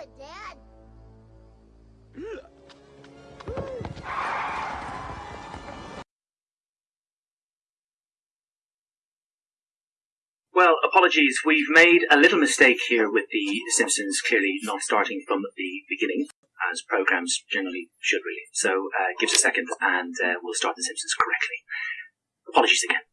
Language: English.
it, Dad. Well, apologies. We've made a little mistake here with The Simpsons clearly not starting from the beginning, as programs generally should really. So uh, give us a second and uh, we'll start The Simpsons correctly. Apologies again.